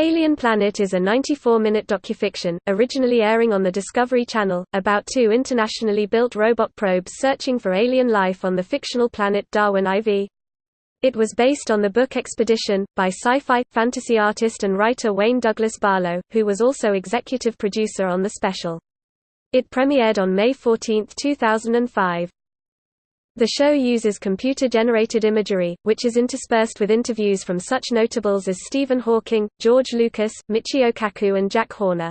Alien Planet is a 94-minute docufiction, originally airing on the Discovery Channel, about two internationally built robot probes searching for alien life on the fictional planet Darwin IV. It was based on the book Expedition, by sci-fi, fantasy artist and writer Wayne Douglas Barlow, who was also executive producer on the special. It premiered on May 14, 2005. The show uses computer-generated imagery, which is interspersed with interviews from such notables as Stephen Hawking, George Lucas, Michio Kaku and Jack Horner.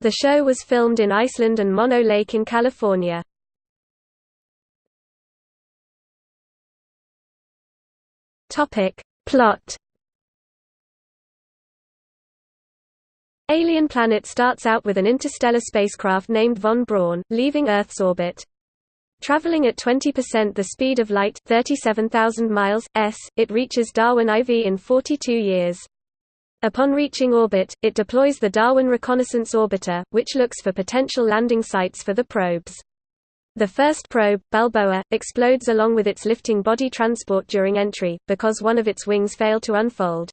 The show was filmed in Iceland and Mono Lake in California. Plot Alien Planet starts out with an interstellar spacecraft named Von Braun, leaving Earth's orbit. Traveling at 20% the speed of light 37,000 miles, s, it reaches Darwin IV in 42 years. Upon reaching orbit, it deploys the Darwin Reconnaissance Orbiter, which looks for potential landing sites for the probes. The first probe, Balboa, explodes along with its lifting body transport during entry, because one of its wings failed to unfold.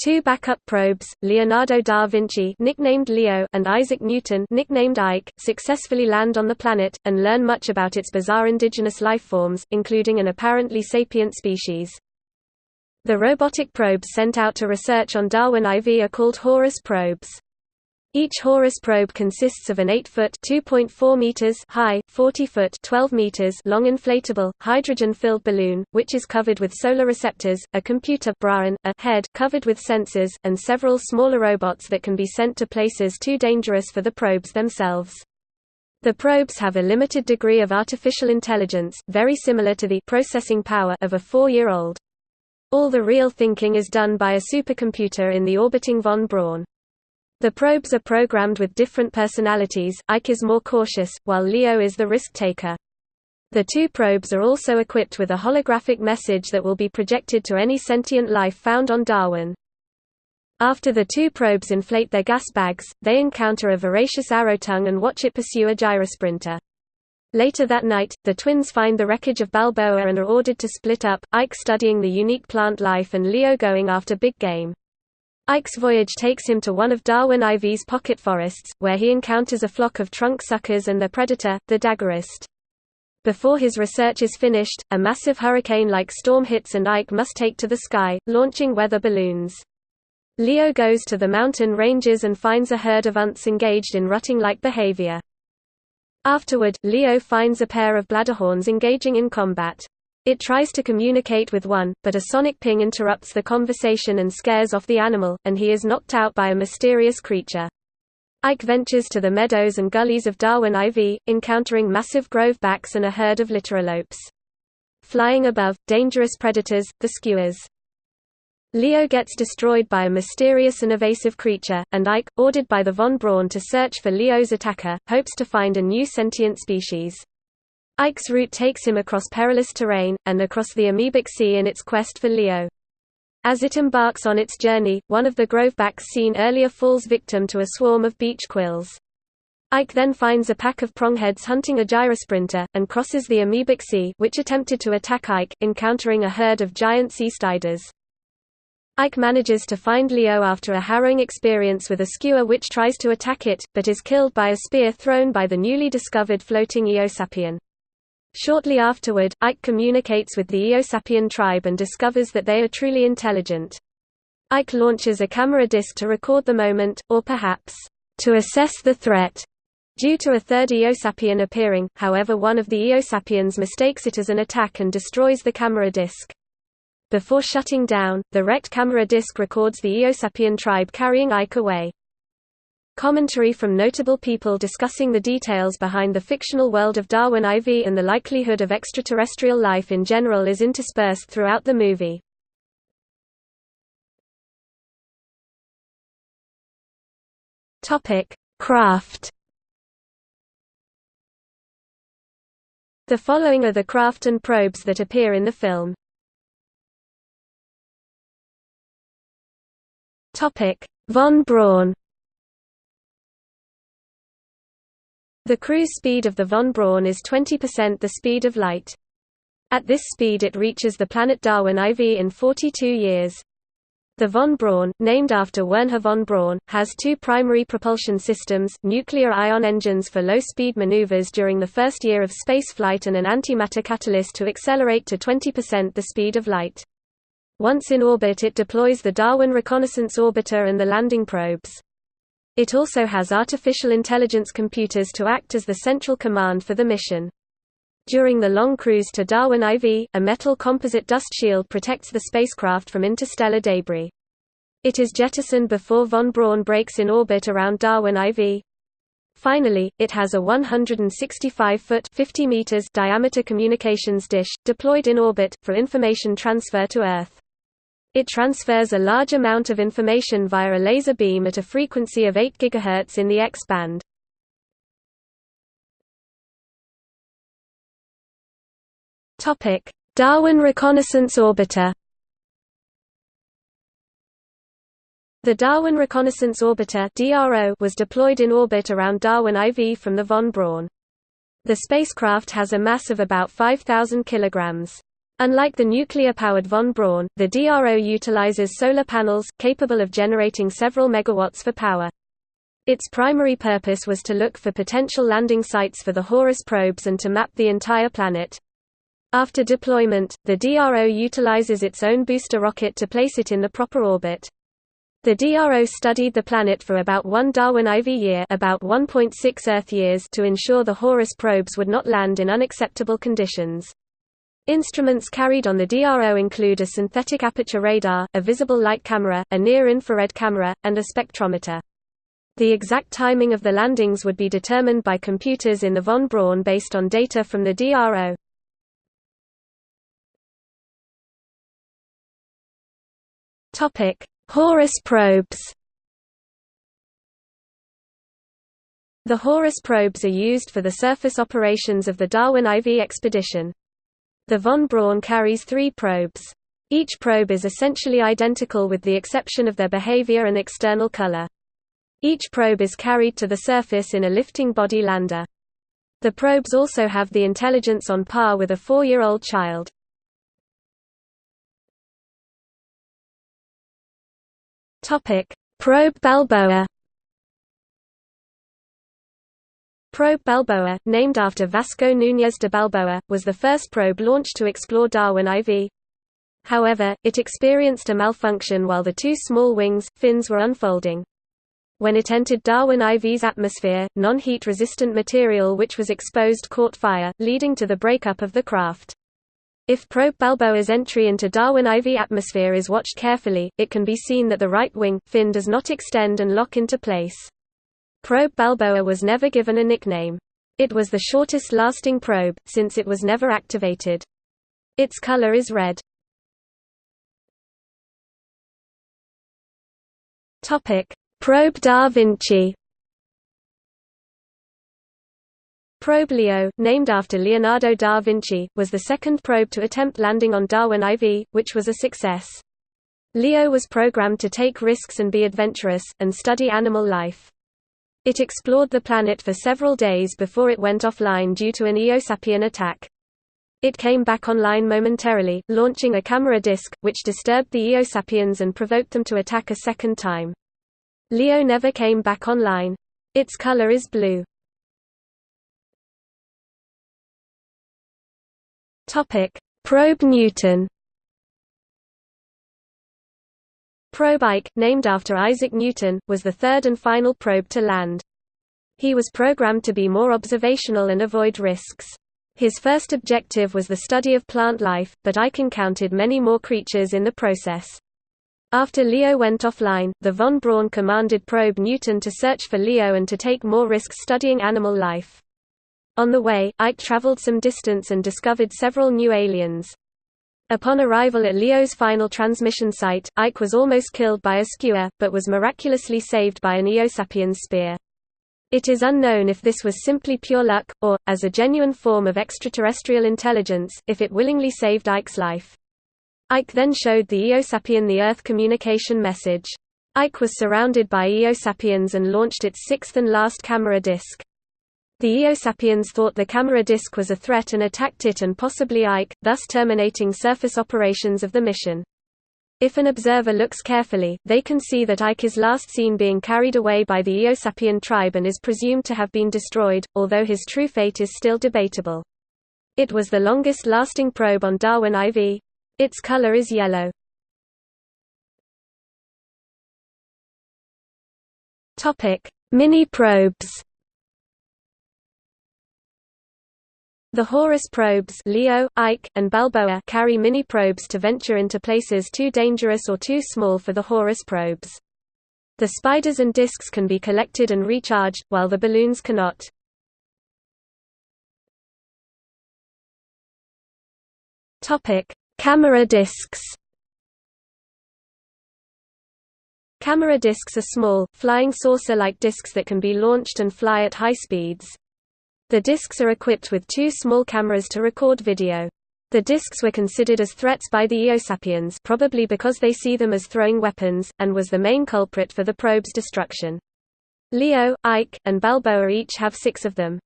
Two backup probes, Leonardo da Vinci nicknamed Leo and Isaac Newton nicknamed Ike, successfully land on the planet, and learn much about its bizarre indigenous lifeforms, including an apparently sapient species. The robotic probes sent out to research on Darwin IV are called Horus probes. Each Horus probe consists of an 8-foot (2.4 meters) high, 40-foot (12 meters) long inflatable, hydrogen-filled balloon, which is covered with solar receptors, a computer Brain, a head covered with sensors, and several smaller robots that can be sent to places too dangerous for the probes themselves. The probes have a limited degree of artificial intelligence, very similar to the processing power of a four-year-old. All the real thinking is done by a supercomputer in the orbiting von Braun. The probes are programmed with different personalities, Ike is more cautious, while Leo is the risk-taker. The two probes are also equipped with a holographic message that will be projected to any sentient life found on Darwin. After the two probes inflate their gas bags, they encounter a voracious arrow tongue and watch it pursue a gyrosprinter. Later that night, the twins find the wreckage of Balboa and are ordered to split up, Ike studying the unique plant life and Leo going after big game. Ike's voyage takes him to one of Darwin IV's pocket forests, where he encounters a flock of trunk suckers and their predator, the daggerwrist. Before his research is finished, a massive hurricane-like storm hits and Ike must take to the sky, launching weather balloons. Leo goes to the mountain ranges and finds a herd of unths engaged in rutting-like behavior. Afterward, Leo finds a pair of bladderhorns engaging in combat. It tries to communicate with one, but a sonic ping interrupts the conversation and scares off the animal, and he is knocked out by a mysterious creature. Ike ventures to the meadows and gullies of Darwin IV, encountering massive grovebacks and a herd of littorolopes. Flying above, dangerous predators, the skuas. Leo gets destroyed by a mysterious and evasive creature, and Ike, ordered by the von Braun to search for Leo's attacker, hopes to find a new sentient species. Ike's route takes him across perilous terrain, and across the amoebic sea in its quest for Leo. As it embarks on its journey, one of the grovebacks seen earlier falls victim to a swarm of beach quills. Ike then finds a pack of prongheads hunting a gyrosprinter, and crosses the amoebic sea which attempted to attack Ike, encountering a herd of giant sea striders. Ike manages to find Leo after a harrowing experience with a skua which tries to attack it, but is killed by a spear thrown by the newly discovered floating Eosapien. Shortly afterward, Ike communicates with the Eosapien tribe and discovers that they are truly intelligent. Ike launches a camera disc to record the moment, or perhaps, to assess the threat. Due to a third Eosapien appearing, however one of the Eosapiens mistakes it as an attack and destroys the camera disc. Before shutting down, the wrecked camera disc records the Eosapien tribe carrying Ike away. Commentary from notable people discussing the details behind the fictional world of Darwin IV and the likelihood of extraterrestrial life in general is interspersed throughout the movie. Craft The following are the craft and probes that appear in the film. Von Braun The cruise speed of the von Braun is 20% the speed of light. At this speed it reaches the planet Darwin IV in 42 years. The von Braun, named after Wernher von Braun, has two primary propulsion systems, nuclear ion engines for low-speed maneuvers during the first year of spaceflight and an antimatter catalyst to accelerate to 20% the speed of light. Once in orbit it deploys the Darwin Reconnaissance Orbiter and the landing probes. It also has artificial intelligence computers to act as the central command for the mission. During the long cruise to Darwin IV, a metal composite dust shield protects the spacecraft from interstellar debris. It is jettisoned before von Braun brakes in orbit around Darwin IV. Finally, it has a 165-foot (50 meters) diameter communications dish, deployed in orbit, for information transfer to Earth. It transfers a large amount of information via a laser beam at a frequency of 8 GHz in the X-band. Darwin Reconnaissance Orbiter. The Darwin Reconnaissance Orbiter was deployed in orbit around Darwin IV from the von Braun. The spacecraft has a mass of about 5,000 kilograms. Unlike the nuclear-powered von Braun, the DRO utilizes solar panels, capable of generating several megawatts for power. Its primary purpose was to look for potential landing sites for the Horus probes and to map the entire planet. After deployment, the DRO utilizes its own booster rocket to place it in the proper orbit. The DRO studied the planet for about one Darwin IV year about 1.6 Earth years to ensure the Horus probes would not land in unacceptable conditions. Instruments carried on the DRO include a synthetic aperture radar, a visible light camera, a near-infrared camera, and a spectrometer. The exact timing of the landings would be determined by computers in the von Braun based on data from the DRO. Horus probes. The Horus probes are used for the surface operations of the Darwin IV expedition. The von Braun carries three probes. Each probe is essentially identical with the exception of their behavior and external color. Each probe is carried to the surface in a lifting body lander. The probes also have the intelligence on par with a four-year-old child. Probe Balboa. Probe Balboa, named after Vasco Núñez de Balboa, was the first probe launched to explore Darwin IV. However, it experienced a malfunction while the two small wings, fins were unfolding. When it entered Darwin IV's atmosphere, non-heat resistant material which was exposed caught fire, leading to the breakup of the craft. If probe Balboa's entry into Darwin IV atmosphere is watched carefully, it can be seen that the right wing, fin does not extend and lock into place. Probe Balboa was never given a nickname. It was the shortest lasting probe, since it was never activated. Its color is red. Probe Da Vinci Probe Leo, named after Leonardo da Vinci, was the second probe to attempt landing on Darwin IV, which was a success. Leo was programmed to take risks and be adventurous, and study animal life. It explored the planet for several days before it went offline due to an Eosapien attack. It came back online momentarily, launching a camera disk, which disturbed the Eosapiens and provoked them to attack a second time. Leo never came back online. Its color is blue. Probe Newton. Probe Ike, named after Isaac Newton, was the third and final probe to land. He was programmed to be more observational and avoid risks. His first objective was the study of plant life, but Ike encountered many more creatures in the process. After Leo went offline, the von Braun commanded probe Newton to search for Leo and to take more risks studying animal life. On the way, Ike traveled some distance and discovered several new aliens. Upon arrival at Leo's final transmission site, Ike was almost killed by a skua, but was miraculously saved by an Eosapien's spear. It is unknown if this was simply pure luck, or, as a genuine form of extraterrestrial intelligence, if it willingly saved Ike's life. Ike then showed the Eosapien the Earth communication message. Ike was surrounded by Eosapiens and launched its sixth and last camera disk. The Eosapiens thought the camera disk was a threat and attacked it and possibly Ike, thus terminating surface operations of the mission. If an observer looks carefully, they can see that Ike is last seen being carried away by the Eosapien tribe and is presumed to have been destroyed, although his true fate is still debatable. It was the longest-lasting probe on Darwin IV. Its color is yellow. Mini-probes The Horus probes Leo, Ike, and Balboa carry mini-probes to venture into places too dangerous or too small for the Horus probes. The spiders and discs can be collected and recharged, while the balloons cannot. Camera discs Camera discs are small, flying saucer-like discs that can be launched and fly at high speeds. The discs are equipped with two small cameras to record video. The discs were considered as threats by the Eosapiens probably because they see them as throwing weapons, and was the main culprit for the probe's destruction. Leo, Ike, and Balboa each have six of them.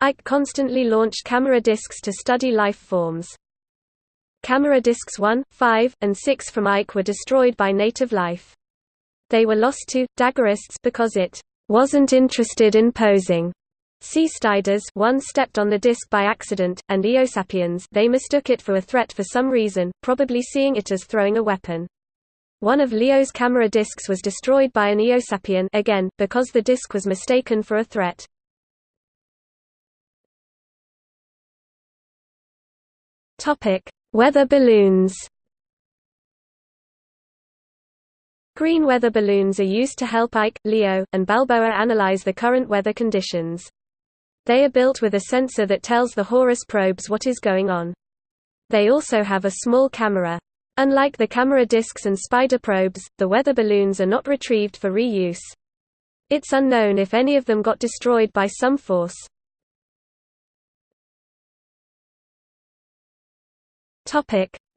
Ike constantly launched camera discs to study life forms. Camera discs 1, 5, and 6 from Ike were destroyed by native life. They were lost to Daggerwrists because it wasn't interested in posing Seastriders one stepped on the disc by accident, and Eosapiens they mistook it for a threat for some reason, probably seeing it as throwing a weapon. One of Leo's camera discs was destroyed by an Eosapien again, because the disc was mistaken for a threat. Weather balloons Green weather balloons are used to help Ike, Leo, and Balboa analyze the current weather conditions. They are built with a sensor that tells the Horus probes what is going on. They also have a small camera. Unlike the camera discs and spider probes, the weather balloons are not retrieved for reuse. It's unknown if any of them got destroyed by some force.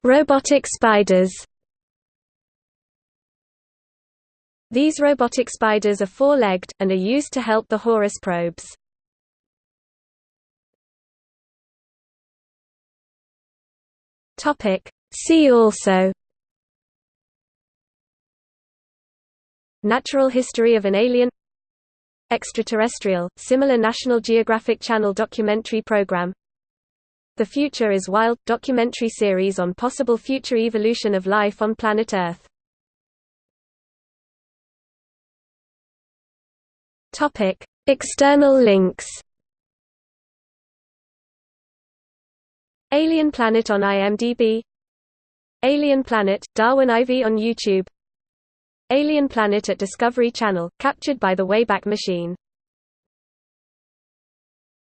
Robotic spiders These robotic spiders are four-legged, and are used to help the Horus probes. Topic See also Natural history of an alien Extraterrestrial, similar National Geographic Channel documentary program The Future is Wild – documentary series on possible future evolution of life on planet Earth External links Alien Planet on IMDb. Alien Planet, Darwin IV on YouTube. Alien Planet at Discovery Channel, captured by the Wayback Machine